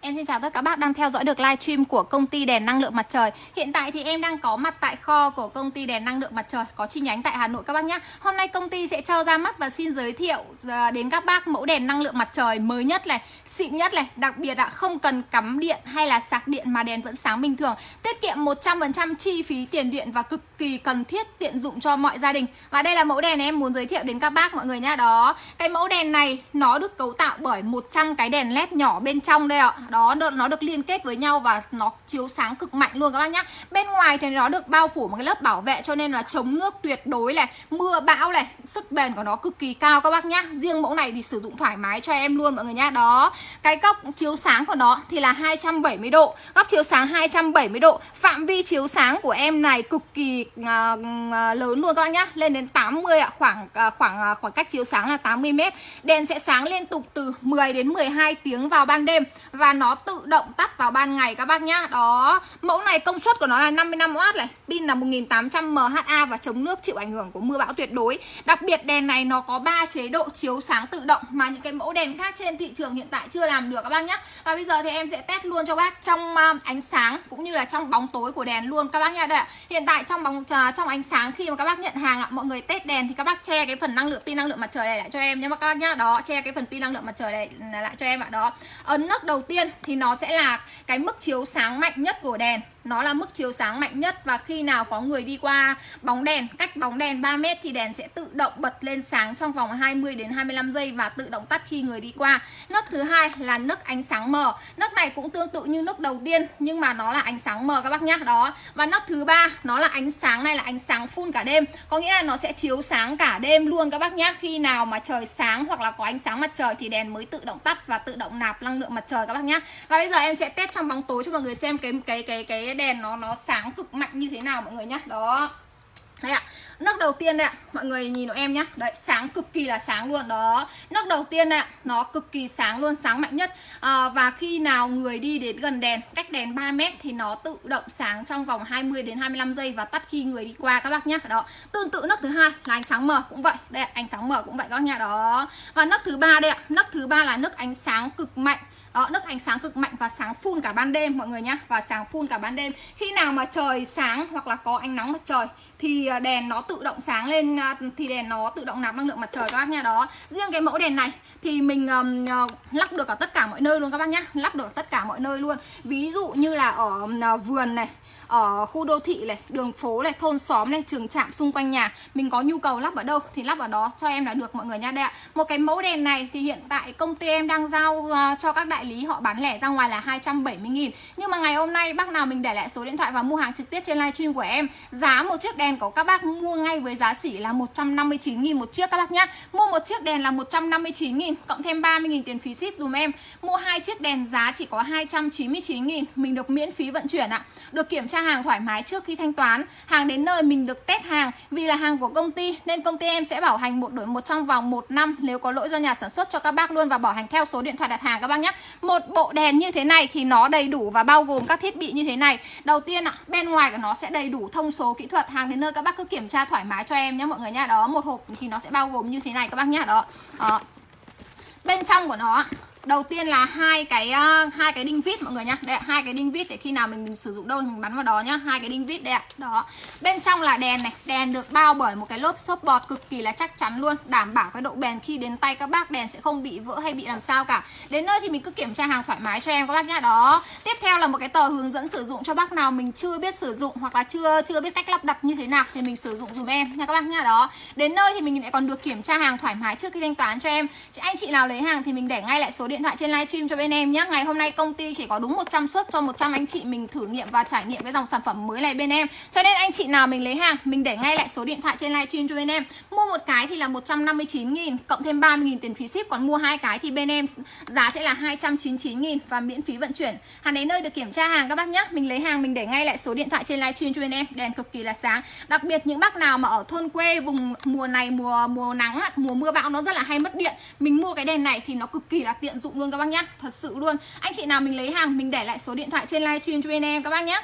Em xin chào tất cả các bác đang theo dõi được livestream của công ty đèn năng lượng mặt trời. Hiện tại thì em đang có mặt tại kho của công ty đèn năng lượng mặt trời Có chi nhánh tại Hà Nội các bác nhé Hôm nay công ty sẽ cho ra mắt và xin giới thiệu ờ, đến các bác mẫu đèn năng lượng mặt trời mới nhất này Xịn nhất này, đặc biệt là không cần cắm điện hay là sạc điện mà đèn vẫn sáng bình thường. Tiết kiệm 100% chi phí tiền điện và cực kỳ cần thiết tiện dụng cho mọi gia đình. Và đây là mẫu đèn em muốn giới thiệu đến các bác mọi người nha Đó, cái mẫu đèn này nó được cấu tạo bởi 100 cái đèn led nhỏ bên trong đây ạ đó nó được liên kết với nhau và nó chiếu sáng cực mạnh luôn các bác nhá. Bên ngoài thì nó được bao phủ một cái lớp bảo vệ cho nên là chống nước tuyệt đối này mưa bão này sức bền của nó cực kỳ cao các bác nhá. Riêng mẫu này thì sử dụng thoải mái cho em luôn mọi người nhá. Đó cái góc chiếu sáng của nó thì là 270 độ. Góc chiếu sáng 270 độ phạm vi chiếu sáng của em này cực kỳ uh, lớn luôn các bác nhá. Lên đến 80 ạ khoảng uh, khoảng uh, khoảng cách chiếu sáng là 80 mét. Đèn sẽ sáng liên tục từ 10 đến 12 tiếng vào ban đêm và nó tự động tắt vào ban ngày các bác nhá. Đó, mẫu này công suất của nó là 55W này. Pin là 1800 mha và chống nước chịu ảnh hưởng của mưa bão tuyệt đối. Đặc biệt đèn này nó có 3 chế độ chiếu sáng tự động Mà những cái mẫu đèn khác trên thị trường hiện tại chưa làm được các bác nhá. Và bây giờ thì em sẽ test luôn cho bác trong à, ánh sáng cũng như là trong bóng tối của đèn luôn các bác nha Đây ạ, hiện tại trong bóng à, trong ánh sáng khi mà các bác nhận hàng ạ Mọi người test đèn thì các bác che cái phần năng lượng pin năng lượng mặt trời này lại cho em nhé các bác nhá. Đó, che cái phần pin năng lượng mặt trời này lại cho em ạ. Đó, ấn nấc đầu tiên thì nó sẽ là cái mức chiếu sáng mạnh nhất của đèn nó là mức chiếu sáng mạnh nhất và khi nào có người đi qua bóng đèn, cách bóng đèn 3 mét thì đèn sẽ tự động bật lên sáng trong vòng 20 đến 25 giây và tự động tắt khi người đi qua. Nấc thứ hai là nấc ánh sáng mờ. Nấc này cũng tương tự như nấc đầu tiên, nhưng mà nó là ánh sáng mờ các bác nhá. Đó. Và nấc thứ ba, nó là ánh sáng này là ánh sáng full cả đêm. Có nghĩa là nó sẽ chiếu sáng cả đêm luôn các bác nhá. Khi nào mà trời sáng hoặc là có ánh sáng mặt trời thì đèn mới tự động tắt và tự động nạp năng lượng mặt trời các bác nhá. Và bây giờ em sẽ test trong bóng tối cho mọi người xem cái cái cái cái đèn nó nó sáng cực mạnh như thế nào mọi người nhá. Đó. Đây ạ. Nấc đầu tiên đây ạ. Mọi người nhìn em nhá. Đấy sáng cực kỳ là sáng luôn. Đó. Nấc đầu tiên đây ạ. Nó cực kỳ sáng luôn sáng mạnh nhất. À, và khi nào người đi đến gần đèn cách đèn 3 mét thì nó tự động sáng trong vòng 20 đến 25 giây và tắt khi người đi qua các bác nhá. Đó. Tương tự nấc thứ hai là ánh sáng mờ cũng vậy. Đây ạ, ánh sáng mờ cũng vậy các nhà đó. Và nấc thứ ba đây ạ. Nấc thứ ba là nấc ánh sáng cực mạnh đó, nước ánh sáng cực mạnh và sáng phun cả ban đêm mọi người nhá. Và sáng phun cả ban đêm. Khi nào mà trời sáng hoặc là có ánh nắng mặt trời Thì à, đèn nó tự động sáng lên à, Thì đèn nó tự động nạp năng lượng mặt trời các bác nha Đó, riêng cái mẫu đèn này Thì mình um, lắp được ở tất cả mọi nơi luôn các bác nhá. Lắp được ở tất cả mọi nơi luôn. Ví dụ như là ở uh, vườn này ở khu đô thị này, đường phố này, thôn xóm này, trường trạm xung quanh nhà Mình có nhu cầu lắp ở đâu thì lắp ở đó cho em là được mọi người nha Đây ạ, một cái mẫu đèn này thì hiện tại công ty em đang giao uh, cho các đại lý họ bán lẻ ra ngoài là 270 nghìn. Nhưng mà ngày hôm nay bác nào mình để lại số điện thoại và mua hàng trực tiếp trên livestream của em, Giá một chiếc đèn của các bác mua ngay với giá xỉ là 159 nghìn một chiếc các bác nhá. Mua một chiếc đèn là 159 nghìn, cộng thêm 30 nghìn tiền phí ship dùm em. Mua hai chiếc đèn giá chỉ có 299 nghìn, Mình được miễn phí vận chuyển ạ. Được kiểm tra hàng thoải mái trước khi thanh toán. Hàng đến nơi mình được test hàng. Vì là hàng của công ty, nên công ty em sẽ bảo hành một đổi một trong vòng một năm Nếu có lỗi do nhà sản xuất cho các bác luôn Và bảo hành theo số điện thoại đặt hàng các bác nhé một bộ đèn như thế này thì nó đầy đủ và bao gồm các thiết bị như thế này. Đầu tiên ạ, bên ngoài của nó sẽ đầy đủ thông số kỹ thuật Hàng đến nơi các bác cứ kiểm tra thoải mái cho em nhé mọi người nha. Đó, một hộp thì nó sẽ bao gồm như thế này các bác nhá. Đó, đó. Bên trong của nó đầu tiên là hai cái uh, hai cái đinh vít mọi người nhá. Đây hai cái đinh vít để khi nào mình, mình sử dụng đâu mình bắn vào đó nhá. Hai cái đinh vít đây ạ. Đó. Bên trong là đèn này. Đèn được bao bởi một cái lốp xốp bọt cực kỳ là chắc chắn luôn. Đảm bảo cái độ bền khi đến tay các bác đèn sẽ không bị vỡ hay bị làm sao cả. Đến nơi thì mình cứ kiểm tra hàng thoải mái cho em các bác nhá. Đó. Tiếp theo là một cái tờ hướng dẫn sử dụng cho bác nào mình chưa biết sử dụng hoặc là chưa chưa biết cách lắp đặt như thế nào thì mình sử dụng dùm em nha các bác nhá. Đó. Đến nơi thì mình lại còn được kiểm tra hàng thoải mái trước khi thanh toán cho em. Anh chị nào lấy hàng thì mình để ngay lại số điện thoại trên livestream cho bên em nhé Ngày hôm nay công ty chỉ có đúng 100 suất cho 100 anh chị mình thử nghiệm và trải nghiệm cái dòng sản phẩm mới này bên em. Cho nên anh chị nào mình lấy hàng, mình để ngay lại số điện thoại trên livestream cho bên em. Mua một cái thì là 159 nghìn, cộng thêm 30 nghìn tiền phí ship. Còn mua hai cái thì bên em giá sẽ là 299 nghìn và miễn phí vận chuyển. Hàng đến nơi được kiểm tra hàng các bác nhé Mình lấy hàng, mình để ngay lại số điện thoại trên livestream cho bên em. Đèn cực kỳ là sáng. Đặc biệt những bác nào mà ở thôn quê, vùng mùa này mùa mùa nắng mùa mưa bão nó rất là hay mất điện. Mình mua cái đèn này thì nó cực kỳ là tiện dụng luôn các bác nhá. Thật sự luôn. Anh chị nào mình lấy hàng, mình để lại số điện thoại trên livestream cho bên em các bác nhé